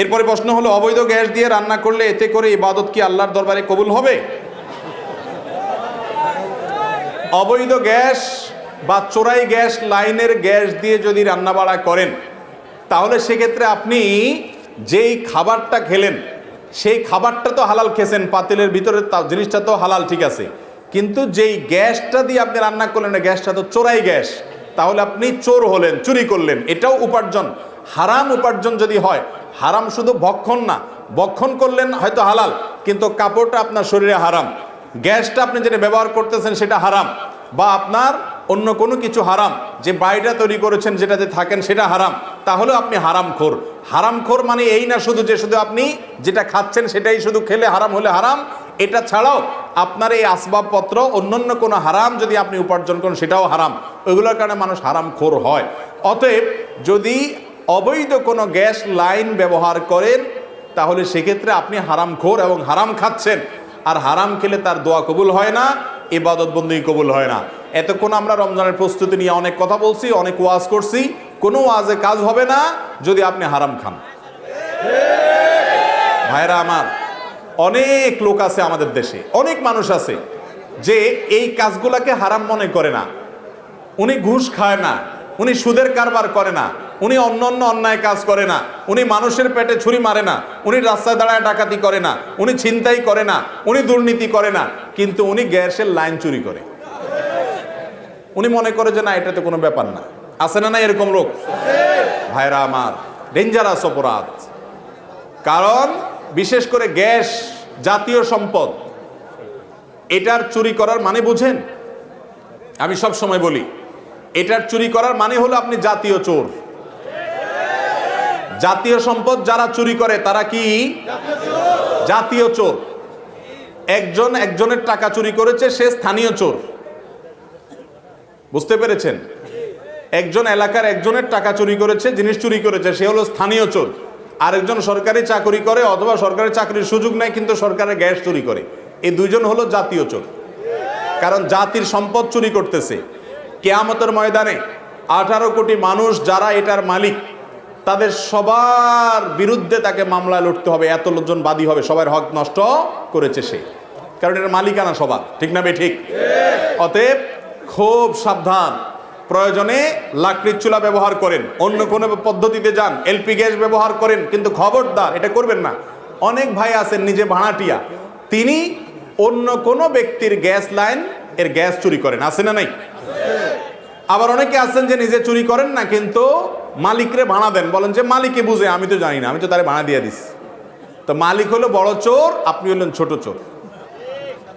এরপরে প্রশ্ন হলো, অবৈধ গ্যাস দিয়ে রান্না করলে এতে করে ইবাদত কি আল্লাহর দরবারে কবুল হবে? অবৈধ গ্যাস বা চোরাই গ্যাস লাইনের গ্যাস দিয়ে যদি রান্নাবাড়া করেন, তাহলে সেক্ষেত্রে আপনি যেই খাবারটা খেলেন, সেই খাবারটা তো হালাল খেয়েছেন, পাতিলের ভিতরে জিনিসটা তো হালাল ঠিক আছে। কিন্তু যেই গ্যাসটা দিয়ে আপনি রান্না করলেন গ্যাসটা তো চোরাই গ্যাস, তাহলে আপনি চোর হলেন, চুরি করলেন, এটাও উপার্জন। হারাম উপার্জন যদি হয়, হারাম শুধু ভক্ষণ না, ভক্ষণ করলেন হয়তো হালাল, কিন্তু কাপড়টা আপনার শরীরে হারাম, গ্যাসটা আপনি যেটা ব্যবহার করতেছেন সেটা হারাম, বা আপনার অন্য কোনো কিছু হারাম, যে বাড়িটা তৈরি করেছেন যেটাতে থাকেন সেটা হারাম, তাহলে আপনি হারাম খোর। হারাম খোর মানে এই না শুধু যে শুধু আপনি যেটা খাচ্ছেন সেটাই শুধু খেলে হারাম হলে হারাম, এটা ছাড়াও আপনার এই আসবাবপত্র অন্যান্য কোনো হারাম যদি আপনি উপার্জন করেন সেটাও হারাম, ওইগুলোর কারণে মানুষ হারাম খোর হয়। অতএব যদি অবৈধ কোনো গ্যাস লাইন ব্যবহার করেন, তাহলে সেক্ষেত্রে আপনি হারাম খোর এবং হারাম খাচ্ছেন। আর হারাম খেলে তার দোয়া কবুল হয় না, ইবাদত বন্দী কবুল হয় না। এতক্ষণ আমরা রমজানের প্রস্তুতি নিয়ে অনেক কথা বলছি, অনেক ওয়াজ করছি। কোনো ওয়াজে কাজ হবে না যদি আপনি হারাম খান। ভাইরা আমার, অনেক লোক আছে আমাদের দেশে, অনেক মানুষ আছে যে এই কাজগুলাকে হারাম মনে করে না। উনি ঘুষ খায় না, উনি সুদের কারবার করে না। উনি অন্য অন্য অন্যায় কাজ করে না। উনি মানুষের পেটে ছুরি মারে না। উনি রাস্তায় দাঁড়ায় ডাকাতি করে না। উনি ছিনতাই করে না। উনি দুর্নীতি করে না। কিন্তু উনি গ্যাসের লাইন চুরি করে। উনি মনে করে যে না, এটাতে কোনো ব্যাপার না। আছে না না এরকম লোক ভাইরা আমার ডেঞ্জারাস অপরাধ। কারণ বিশেষ করে গ্যাস জাতীয় সম্পদ, এটার চুরি করার মানে বুঝেন? আমি সব সময় বলি, এটার চুরি করার মানে হলো আপনি জাতীয় চোর। জাতীয় সম্পদ যারা চুরি করে, তারা কি? জাতীয় চোর। একজন একজনের টাকা চুরি করেছে, সে স্থানীয় চোর। বুঝতে পেরেছেন? একজন এলাকার একজনের টাকা চুরি করেছে, জিনিস চুরি করেছে, সে হলো স্থানীয় চোর। আরেকজন সরকারি চাকরি করে, অথবা সরকারি চাকরির সুযোগ নেয়, কিন্তু সরকারের গ্যাস চুরি করে। এই দুইজন হলো জাতীয় চোর। কারণ জাতির সম্পদ চুরি করতেছে। কেয়ামতের ময়দানে আঠারো কোটি মানুষ যারা এটার মালিক তাদের সবার বিরুদ্ধে তাকে মামলায় লড়তে হবে, এত লোকজন বাদী হবে, সবার হক নষ্ট করেছে সে। কারণ এটার মালিকানা সবার ঠিক না বে ঠিক অতএব খুব সাবধান, প্রয়োজনে লাকড়ির চুলা ব্যবহার করেন, অন্য কোনো পদ্ধতিতে যান, এলপি গ্যাস ব্যবহার করেন, কিন্তু খবরদার, এটা করবেন না। অনেক ভাই আছেন, নিজে ভাড়াটিয়া, তিনি অন্য কোনো ব্যক্তির গ্যাস লাইন এর গ্যাস চুরি করেন, আছে না নাই? আবার অনেকে আছেন যে নিজে চুরি করেন না, কিন্তু মালিকরে ভাড়া দেন। বলেন যে মালিকে বুঝে, আমি তো জানি না, আমি তো তারে ভাড়া দিয়ে দিস তো মালিক হলো বড় চোর, আপনি হলেন ছোট চোর।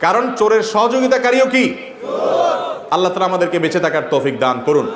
কারণ চোরের সহযোগিতাকারীও কি? আল্লাহ তালা আমাদেরকে বেঁচে থাকার তৌফিক দান করুন।